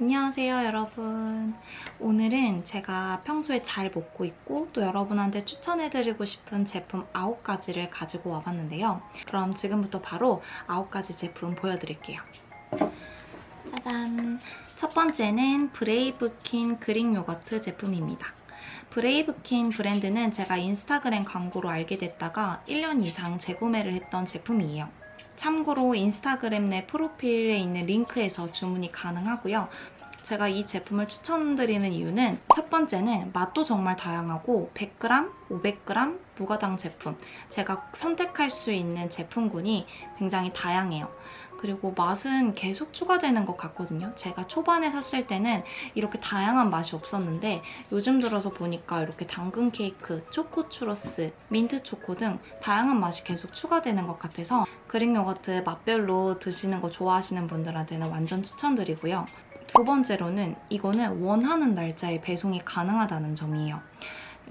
안녕하세요 여러분. 오늘은 제가 평소에 잘 먹고 있고 또 여러분한테 추천해드리고 싶은 제품 9가지를 가지고 와봤는데요. 그럼 지금부터 바로 9가지 제품 보여드릴게요. 짜잔. 첫 번째는 브레이브킨 Greek yogurt 제품입니다. 브레이브킨 브랜드는 제가 인스타그램 광고로 알게 됐다가 1년 이상 재구매를 했던 제품이에요 참고로 인스타그램 내 프로필에 있는 링크에서 주문이 가능하고요. 제가 이 제품을 추천드리는 이유는 첫 번째는 맛도 정말 다양하고 100g, 500g 무가당 제품 제가 선택할 수 있는 제품군이 굉장히 다양해요. 그리고 맛은 계속 추가되는 것 같거든요. 제가 초반에 샀을 때는 이렇게 다양한 맛이 없었는데 요즘 들어서 보니까 이렇게 당근 케이크, 초코 추러스, 민트 초코 등 다양한 맛이 계속 추가되는 것 같아서 그릭 요거트 맛별로 드시는 거 좋아하시는 분들한테는 완전 추천드리고요. 두 번째로는 이거는 원하는 날짜에 배송이 가능하다는 점이에요.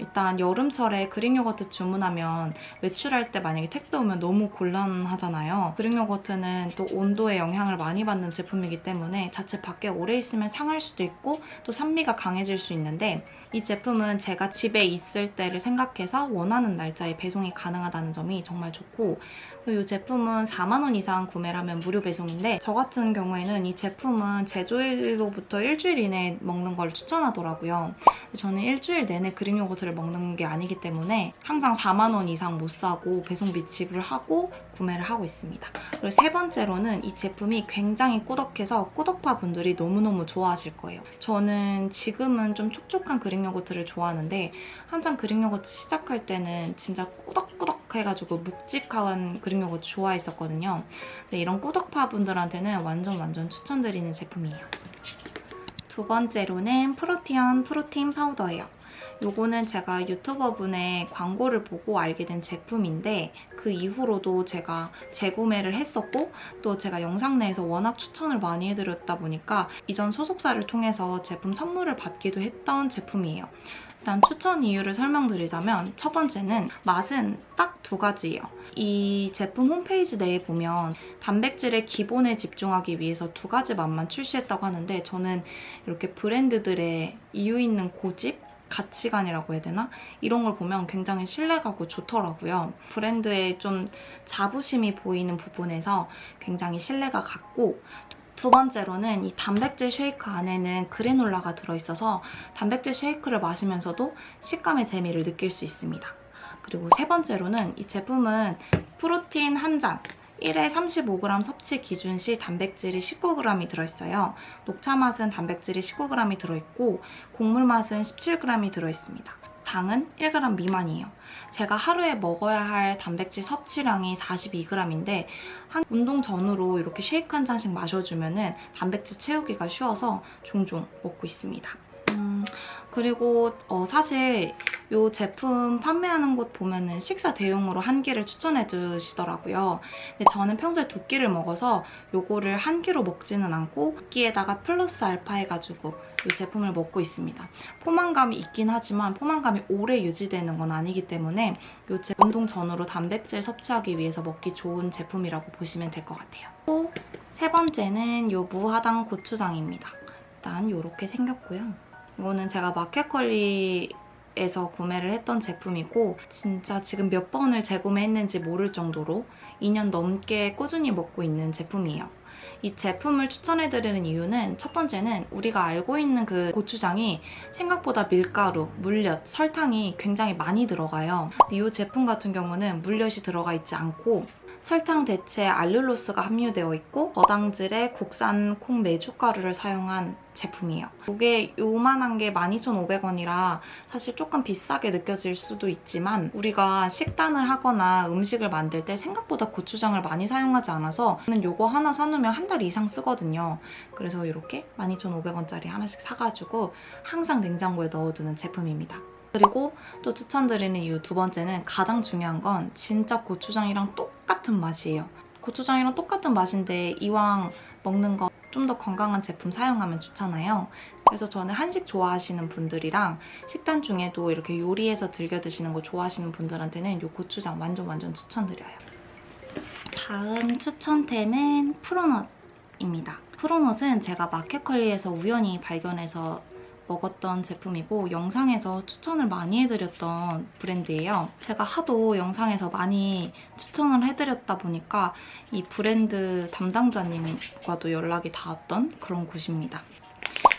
일단 여름철에 그릭 요거트 주문하면 외출할 때 만약에 택배 오면 너무 곤란하잖아요. 그릭 요거트는 또 온도에 영향을 많이 받는 제품이기 때문에 자체 밖에 오래 있으면 상할 수도 있고 또 산미가 강해질 수 있는데 이 제품은 제가 집에 있을 때를 생각해서 원하는 날짜에 배송이 가능하다는 점이 정말 좋고 이 제품은 4만 원 이상 구매를 하면 무료 배송인데 저 같은 경우에는 이 제품은 제조일로부터 일주일 이내에 먹는 걸 추천하더라고요. 저는 일주일 내내 Greek yogurt를 먹는 게 아니기 때문에 항상 4만 원 이상 못 사고 배송비 지불을 하고 구매를 하고 있습니다. 그리고 세 번째로는 이 제품이 굉장히 꾸덕해서 꾸덕파 분들이 너무너무 좋아하실 거예요. 저는 지금은 좀 촉촉한 Greek yogurt를 좋아하는데 한창 Greek yogurt 시작할 때는 진짜 꾸덕꾸덕 해가지고 묵직한 Greek yogurt 좋아했었거든요. 근데 이런 꾸덕파 분들한테는 완전 완전 추천드리는 제품이에요. 두 번째로는 프로티언 프로틴 파우더예요. 요거는 제가 유튜버분의 광고를 보고 알게 된 제품인데 그 이후로도 제가 재구매를 했었고 또 제가 영상 내에서 워낙 추천을 많이 해드렸다 보니까 이전 소속사를 통해서 제품 선물을 받기도 했던 제품이에요. 일단 추천 이유를 설명드리자면 첫 번째는 맛은 딱 두 가지예요. 이 제품 홈페이지 내에 보면 단백질의 기본에 집중하기 위해서 두 가지 맛만 출시했다고 하는데 저는 이렇게 브랜드들의 이유 있는 고집? 가치관이라고 해야 되나? 이런 걸 보면 굉장히 신뢰가고 좋더라고요. 브랜드의 좀 자부심이 보이는 부분에서 굉장히 신뢰가 갔고 두 번째로는 이 단백질 쉐이크 안에는 그래놀라가 들어있어서 단백질 쉐이크를 마시면서도 식감의 재미를 느낄 수 있습니다. 그리고 세 번째로는 이 제품은 프로틴 한 잔, 1회 35g 섭취 기준 시 단백질이 19g이 들어있어요. 녹차 맛은 단백질이 19g이 들어있고 곡물 맛은 17g이 들어있습니다. 당은 1g 미만이에요. 제가 하루에 먹어야 할 단백질 섭취량이 42g인데 한 운동 전후로 이렇게 쉐이크 한 잔씩 마셔주면 은 단백질 채우기가 쉬워서 종종 먹고 있습니다. 음, 그리고 어, 사실 이 제품 판매하는 곳 보면 은 식사 대용으로 한 끼를 추천해 주시더라고요. 근데 저는 평소에 두 끼를 먹어서 이거를 한 끼로 먹지는 않고 두 끼에다가 플러스 알파 해가지고 이 제품을 먹고 있습니다. 포만감이 있긴 하지만 포만감이 오래 유지되는 건 아니기 때문에 이 제품 운동 전후로 단백질 섭취하기 위해서 먹기 좋은 제품이라고 보시면 될 것 같아요. 또 세 번째는 이 무화당 고추장입니다. 일단 이렇게 생겼고요. 이거는 제가 마켓컬리 에서 구매를 했던 제품이고 진짜 지금 몇 번을 재구매했는지 모를 정도로 2년 넘게 꾸준히 먹고 있는 제품이에요. 이 제품을 추천해드리는 이유는 첫 번째는 우리가 알고 있는 그 고추장이 생각보다 밀가루, 물엿, 설탕이 굉장히 많이 들어가요. 이 제품 같은 경우는 물엿이 들어가 있지 않고 설탕 대체에 알룰로스가 함유되어 있고 저당질의 국산 콩 메주가루를 사용한 제품이에요. 이게 요만한 게 12,500원이라 사실 조금 비싸게 느껴질 수도 있지만 우리가 식단을 하거나 음식을 만들 때 생각보다 고추장을 많이 사용하지 않아서 저는 요거 하나 사놓으면 한 달 이상 쓰거든요. 그래서 이렇게 12,500원짜리 하나씩 사가지고 항상 냉장고에 넣어두는 제품입니다. 그리고 또 추천드리는 이유 두 번째는 가장 중요한 건 진짜 고추장이랑 똑 같은 맛이에요. 고추장이랑 똑같은 맛인데 이왕 먹는 거 좀 더 건강한 제품 사용하면 좋잖아요. 그래서 저는 한식 좋아하시는 분들이랑 식단 중에도 이렇게 요리해서 즐겨 드시는 거 좋아하시는 분들한테는 이 고추장 완전 완전 추천드려요. 다음 추천템은 프로넛입니다. 프로넛은 제가 마켓컬리에서 우연히 발견해서 먹었던 제품이고 영상에서 추천을 많이 해드렸던 브랜드예요. 제가 하도 영상에서 많이 추천을 해드렸다 보니까 이 브랜드 담당자님과도 연락이 닿았던 그런 곳입니다.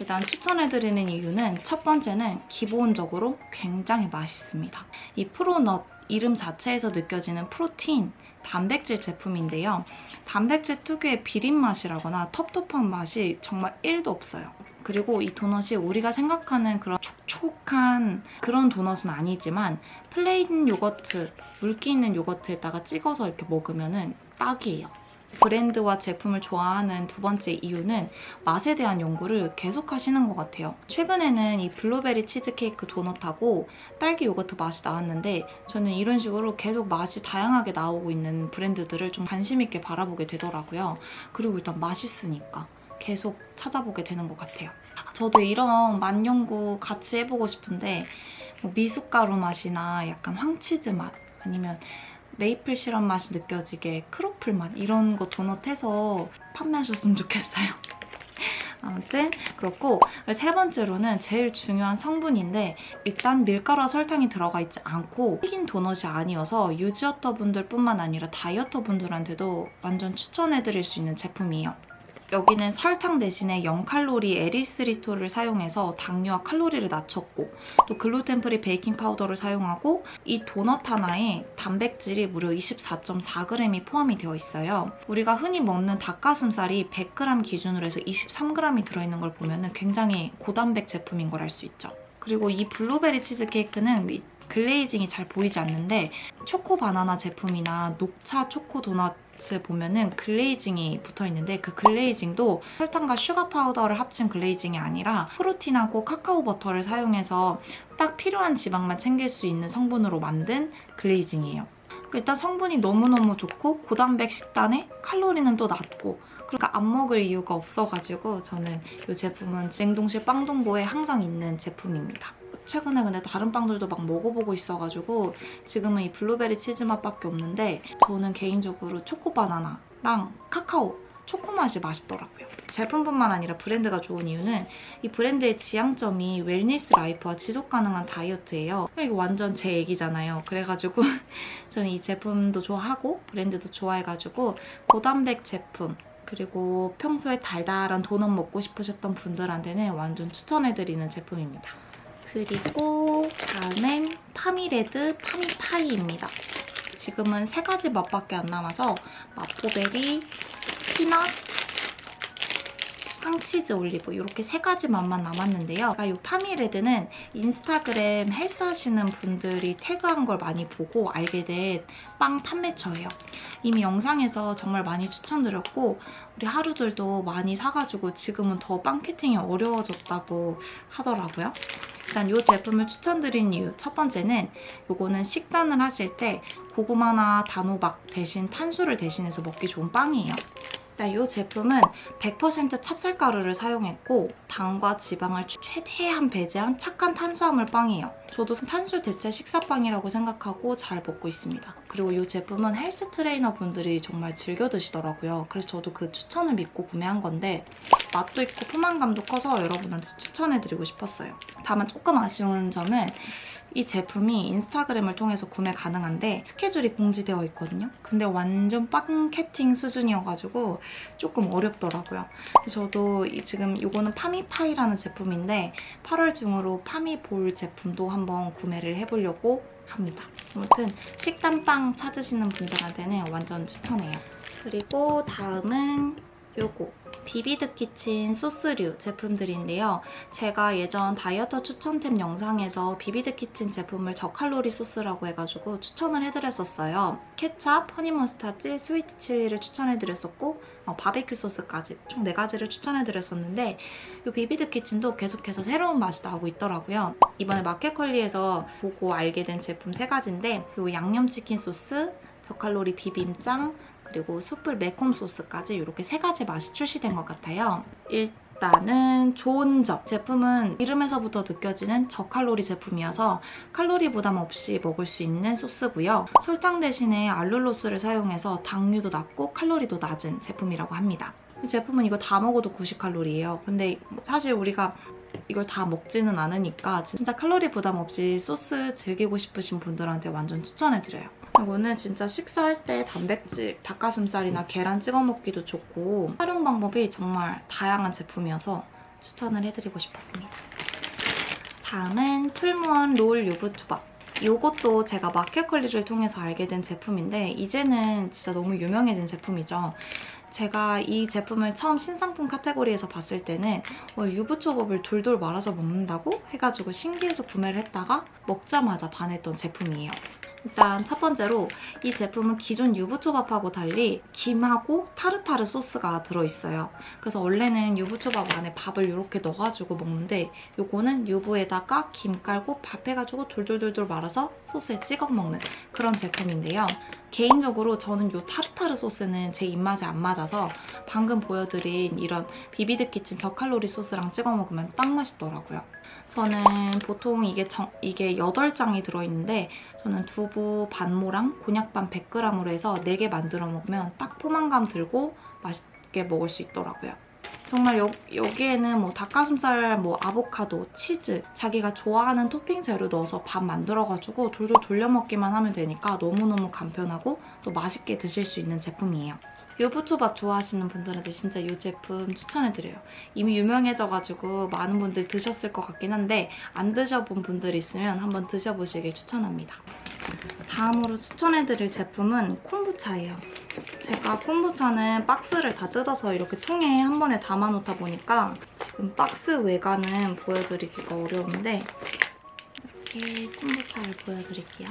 일단 추천해드리는 이유는 첫 번째는 기본적으로 굉장히 맛있습니다. 이 프로넛 이름 자체에서 느껴지는 프로틴, 단백질 제품인데요. 단백질 특유의 비린 맛이라거나 텁텁한 맛이 정말 1도 없어요. 그리고 이 도넛이 우리가 생각하는 그런 촉촉한 그런 도넛은 아니지만 plain yogurt, 물기 있는 yogurt에다가 찍어서 이렇게 먹으면 딱이에요. 브랜드와 제품을 좋아하는 두 번째 이유는 맛에 대한 연구를 계속 하시는 것 같아요. 최근에는 이 블루베리 치즈케이크 도넛하고 딸기 요거트 맛이 나왔는데 저는 이런 식으로 계속 맛이 다양하게 나오고 있는 브랜드들을 좀 관심 있게 바라보게 되더라고요. 그리고 일단 맛있으니까 계속 찾아보게 되는 것 같아요. 저도 이런 맛 연구 같이 해보고 싶은데 뭐 미숫가루 맛이나 약간 황치즈 맛 아니면 메이플 시럽 맛이 느껴지게 크로플 맛 이런 거 도넛 해서 판매하셨으면 좋겠어요. 아무튼 그렇고 세 번째로는 제일 중요한 성분인데 일단 밀가루와 설탕이 들어가 있지 않고 튀긴 도넛이 아니어서 유지어터 분들 뿐만 아니라 다이어터 분들한테도 완전 추천해드릴 수 있는 제품이에요. 여기는 설탕 대신에 0칼로리 에리스리톨을 사용해서 당류와 칼로리를 낮췄고 또 글루텐 free 베이킹 파우더를 사용하고 이 도넛 하나에 단백질이 무려 24.4g이 포함이 되어 있어요. 우리가 흔히 먹는 닭가슴살이 100g 기준으로 해서 23g이 들어있는 걸 보면 굉장히 고단백 제품인 걸 알 수 있죠. 그리고 이 블루베리 치즈케이크는 glazing이 잘 보이지 않는데 초코 바나나 제품이나 녹차 초코 도넛 에 보면은 glazing이 붙어 있는데 그 glazing도 설탕과 sugar powder를 합친 glazing이 아니라 프로틴하고 카카오 버터를 사용해서 딱 필요한 지방만 챙길 수 있는 성분으로 만든 glazing이에요. 일단 성분이 너무너무 좋고 고단백 식단에 칼로리는 또 낮고 그러니까 안 먹을 이유가 없어가지고 저는 이 제품은 냉동실 빵동고에 항상 있는 제품입니다. 최근에 근데 다른 빵들도 막 먹어보고 있어가지고 지금은 이 블루베리 치즈 맛밖에 없는데 저는 개인적으로 초코바나나랑 카카오 초코 맛이 맛있더라고요. 제품뿐만 아니라 브랜드가 좋은 이유는 이 브랜드의 지향점이 wellness life와 지속 가능한 다이어트예요. 이거 완전 제 얘기잖아요. 그래가지고 저는 이 제품도 좋아하고 브랜드도 좋아해가지고 고단백 제품 그리고 평소에 달달한 도넛 먹고 싶으셨던 분들한테는 완전 추천해드리는 제품입니다. 그리고 다음엔 파미레드 파미파이입니다. 지금은 세 가지 맛밖에 안 남아서 마포베리, peanut, 황치즈 올리브 이렇게 세 가지 맛만 남았는데요. 이 파미레드는 인스타그램 헬스 하시는 분들이 태그한 걸 많이 보고 알게 된 빵 판매처예요. 이미 영상에서 정말 많이 추천드렸고 우리 하루들도 많이 사가지고 지금은 더 빵켓팅이 어려워졌다고 하더라고요. 일단 이 제품을 추천드린 이유 첫 번째는 이거는 식단을 하실 때 고구마나 단호박 대신 탄수를 대신해서 먹기 좋은 빵이에요. 일단 이 제품은 100% 찹쌀가루를 사용했고 당과 지방을 최대한 배제한 착한 탄수화물 빵이에요. 저도 탄수 대체 식사빵이라고 생각하고 잘 먹고 있습니다. 그리고 이 제품은 헬스 트레이너 분들이 정말 즐겨 드시더라고요. 그래서 저도 그 추천을 믿고 구매한 건데 맛도 있고 포만감도 커서 여러분한테 추천해드리고 싶었어요. 다만 조금 아쉬운 점은 이 제품이 인스타그램을 통해서 구매 가능한데 스케줄이 공지되어 있거든요. 근데 완전 빵캐팅 수준이어가지고 조금 어렵더라고요. 저도 지금 이거는 파미파이라는 제품인데 8월 중으로 파미볼 제품도 한번 구매를 해보려고 합니다. 아무튼 식단빵 찾으시는 분들한테는 완전 추천해요. 그리고 다음은 요거 비비드 키친 소스류 제품들인데요. 제가 예전 다이어터 추천템 영상에서 비비드 키친 제품을 저칼로리 소스라고 해가지고 추천을 해드렸었어요. 케찹, 허니머스타드, 스위트 칠리를 추천해드렸었고 어, 바베큐 소스까지 총 4가지를 추천해드렸었는데 이 비비드 키친도 계속해서 새로운 맛이 나오고 있더라고요. 이번에 마켓컬리에서 보고 알게 된 제품 3가지인데 이 양념치킨 소스, 저칼로리 비빔장, 그리고 숯불 매콤 소스까지 이렇게 세 가지 맛이 출시된 것 같아요. 일단은 좋은 점. 제품은 이름에서부터 느껴지는 저칼로리 제품이어서 칼로리 부담 없이 먹을 수 있는 소스고요. 설탕 대신에 알룰로스를 사용해서 당류도 낮고 칼로리도 낮은 제품이라고 합니다. 이 제품은 이거 다 먹어도 90칼로리예요. 근데 사실 우리가 이걸 다 먹지는 않으니까 진짜 칼로리 부담 없이 소스 즐기고 싶으신 분들한테 완전 추천해드려요. 이거는 진짜 식사할 때 단백질, 닭가슴살이나 계란 찍어 먹기도 좋고 활용 방법이 정말 다양한 제품이어서 추천을 해드리고 싶었습니다. 다음은 풀무원 롤 유부 초밥. 이것도 제가 마켓컬리를 통해서 알게 된 제품인데 이제는 진짜 너무 유명해진 제품이죠. 제가 이 제품을 처음 신상품 카테고리에서 봤을 때는 어, 유부초밥을 돌돌 말아서 먹는다고 해가지고 신기해서 구매를 했다가 먹자마자 반했던 제품이에요. 일단 첫 번째로 이 제품은 기존 유부초밥하고 달리 김하고 타르타르 소스가 들어있어요. 그래서 원래는 유부초밥 안에 밥을 이렇게 넣어가지고 먹는데 이거는 유부에다가 김 깔고 밥 해가지고 돌돌돌돌 말아서 소스에 찍어 먹는 그런 제품인데요. 개인적으로 저는 이 타르타르 소스는 제 입맛에 안 맞아서 방금 보여드린 이런 비비드 키친 저칼로리 소스랑 찍어 먹으면 딱 맛있더라고요. 저는 보통 이게, 정, 이게 8장이 들어있는데 저는 두부 반모랑 곤약반 100g으로 해서 4개 만들어 먹으면 딱 포만감 들고 맛있게 먹을 수 있더라고요. 정말 여, 여기에는 뭐 닭가슴살, 뭐 아보카도, 치즈 자기가 좋아하는 토핑 재료 넣어서 밥 만들어가지고 돌돌 돌려 먹기만 하면 되니까 너무너무 간편하고 또 맛있게 드실 수 있는 제품이에요. 유부초밥 좋아하시는 분들한테 진짜 이 제품 추천해드려요. 이미 유명해져가지고 많은 분들 드셨을 것 같긴 한데 안 드셔본 분들 있으면 한번 드셔보시길 추천합니다. 다음으로 추천해드릴 제품은 콤부차예요. 제가 콤부차는 박스를 다 뜯어서 이렇게 통에 한 번에 담아놓다 보니까 지금 박스 외관은 보여드리기가 어려운데 이렇게 콤부차를 보여드릴게요.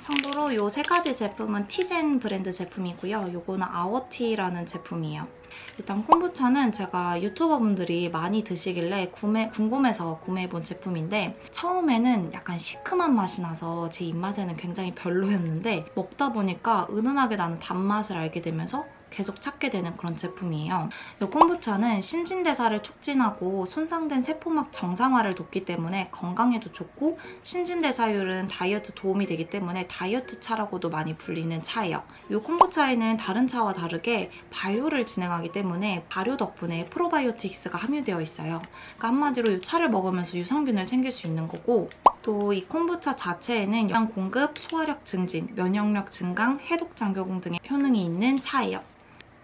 참고로 이 세 가지 제품은 티젠 브랜드 제품이고요. 이거는 아워티라는 제품이에요. 일단 콤부차는 제가 유튜버분들이 많이 드시길래 구매, 궁금해서 구매해본 제품인데 처음에는 약간 시큼한 맛이 나서 제 입맛에는 굉장히 별로였는데 먹다 보니까 은은하게 나는 단맛을 알게 되면서 계속 찾게 되는 그런 제품이에요. 이 콤부차는 신진대사를 촉진하고 손상된 세포막 정상화를 돕기 때문에 건강에도 좋고 신진대사율은 다이어트 도움이 되기 때문에 다이어트 차라고도 많이 불리는 차예요. 이 콤부차에는 다른 차와 다르게 발효를 진행하기 때문에 발효 덕분에 프로바이오틱스가 함유되어 있어요. 그러니까 한마디로 이 차를 먹으면서 유산균을 챙길 수 있는 거고 또이 콤부차 자체에는 영양 공급, 소화력 증진, 면역력 증강, 해독 장교공 등의 효능이 있는 차예요.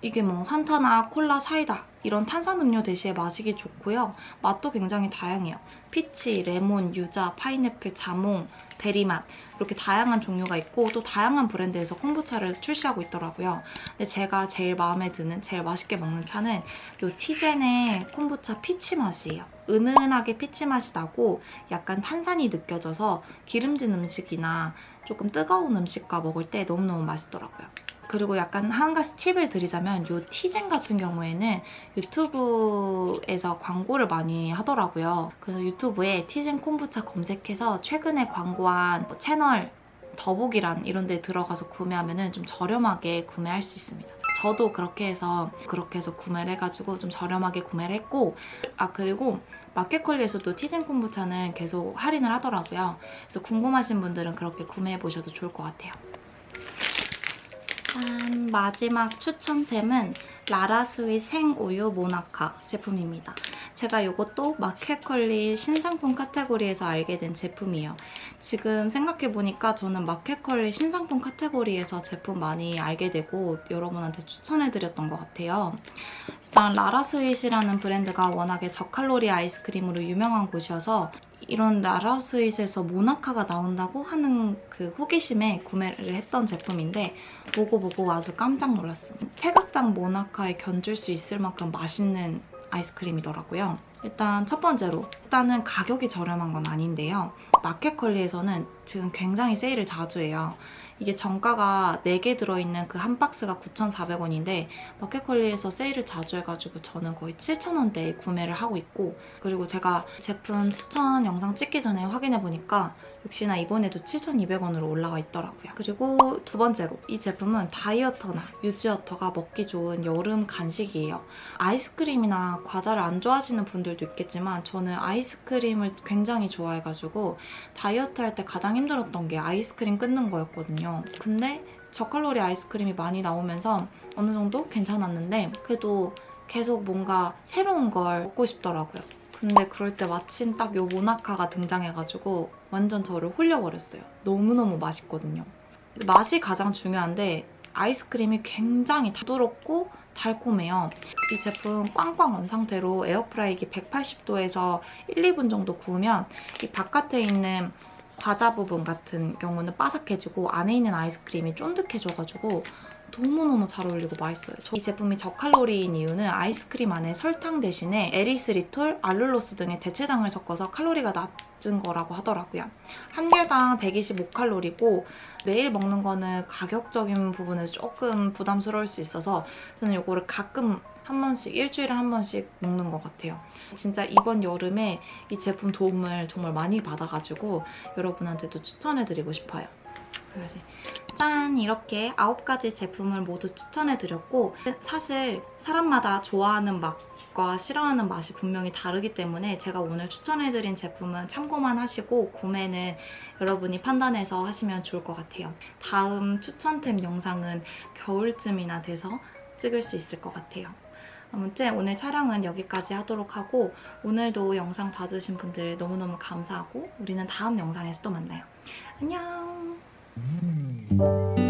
이게 뭐 환타나 콜라, 사이다 이런 탄산음료 대신에 마시기 좋고요. 맛도 굉장히 다양해요. 피치, 레몬, 유자, 파인애플, 자몽, 베리맛 이렇게 다양한 종류가 있고 또 다양한 브랜드에서 콤부차를 출시하고 있더라고요. 근데 제가 제일 마음에 드는, 제일 맛있게 먹는 차는 이 티젠의 콤부차 피치 맛이에요. 은은하게 피치 맛이 나고 약간 탄산이 느껴져서 기름진 음식이나 조금 뜨거운 음식과 먹을 때 너무너무 맛있더라고요. 그리고 약간 한 가지 팁을 드리자면 이 티젠 같은 경우에는 유튜브에서 광고를 많이 하더라고요. 그래서 유튜브에 티젠 콤부차 검색해서 최근에 광고한 뭐 채널 더보기란 이런 데 들어가서 구매하면 좀 저렴하게 구매할 수 있습니다. 저도 그렇게 해서 그렇게 해서 구매를 해가지고 좀 저렴하게 구매를 했고 아 그리고 마켓컬리에서도 티젠 콤부차는 계속 할인을 하더라고요. 그래서 궁금하신 분들은 그렇게 구매해보셔도 좋을 것 같아요. 짠! 마지막 추천템은 라라스윗 생우유 모나카 제품입니다. 제가 이것도 마켓컬리 신상품 카테고리에서 알게 된 제품이에요. 지금 생각해보니까 저는 마켓컬리 신상품 카테고리에서 제품 많이 알게 되고 여러분한테 추천해드렸던 것 같아요. 일단 라라스윗이라는 브랜드가 워낙에 저칼로리 아이스크림으로 유명한 곳이어서 이런 라라스윗에서 모나카가 나온다고 하는 그 호기심에 구매를 했던 제품인데 먹어보고 아주 깜짝 놀랐어요. 태극당 모나카에 견줄 수 있을 만큼 맛있는 아이스크림이더라고요. 일단 첫 번째로 일단은 가격이 저렴한 건 아닌데요. 마켓컬리에서는 지금 굉장히 세일을 자주 해요. 이게 정가가 4개 들어있는 그 한 박스가 9,400원인데 마켓컬리에서 세일을 자주 해가지고 저는 거의 7,000원대에 구매를 하고 있고 그리고 제가 제품 추천 영상 찍기 전에 확인해보니까 역시나 이번에도 7,200원으로 올라와 있더라고요. 그리고 두 번째로 이 제품은 다이어터나 유지어터가 먹기 좋은 여름 간식이에요. 아이스크림이나 과자를 안 좋아하시는 분들도 있겠지만 저는 아이스크림을 굉장히 좋아해가지고 다이어트 할 때 가장 힘들었던 게 아이스크림 끊는 거였거든요. 근데 저칼로리 아이스크림이 많이 나오면서 어느 정도 괜찮았는데 그래도 계속 뭔가 새로운 걸 먹고 싶더라고요. 근데 그럴 때 마침 딱 요 모나카가 등장해가지고 완전 저를 홀려버렸어요. 너무너무 맛있거든요. 맛이 가장 중요한데 아이스크림이 굉장히 부드럽고 달콤해요. 이 제품 꽝꽝 언 상태로 에어프라이기 180도에서 1, 2분 정도 구우면 이 바깥에 있는 과자 부분 같은 경우는 바삭해지고 안에 있는 아이스크림이 쫀득해져가지고 너무너무 잘 어울리고 맛있어요. 저- 이 제품이 저칼로리인 이유는 아이스크림 안에 설탕 대신에 에리스리톨, 알룰로스 등의 대체당을 섞어서 칼로리가 낮은 거라고 하더라고요. 한 개당 125칼로리고 매일 먹는 거는 가격적인 부분에서 조금 부담스러울 수 있어서 저는 이거를 가끔 한 번씩, 일주일에 한 번씩 먹는 것 같아요. 진짜 이번 여름에 이 제품 도움을 정말 많이 받아가지고 여러분한테도 추천해드리고 싶어요. 그래서 짠! 이렇게 9가지 제품을 모두 추천해드렸고 사실 사람마다 좋아하는 맛과 싫어하는 맛이 분명히 다르기 때문에 제가 오늘 추천해드린 제품은 참고만 하시고 구매는 여러분이 판단해서 하시면 좋을 것 같아요. 다음 추천템 영상은 겨울쯤이나 돼서 찍을 수 있을 것 같아요. 아무튼 오늘 촬영은 여기까지 하도록 하고 오늘도 영상 봐주신 분들 너무너무 감사하고 우리는 다음 영상에서 또 만나요. 안녕! Mm.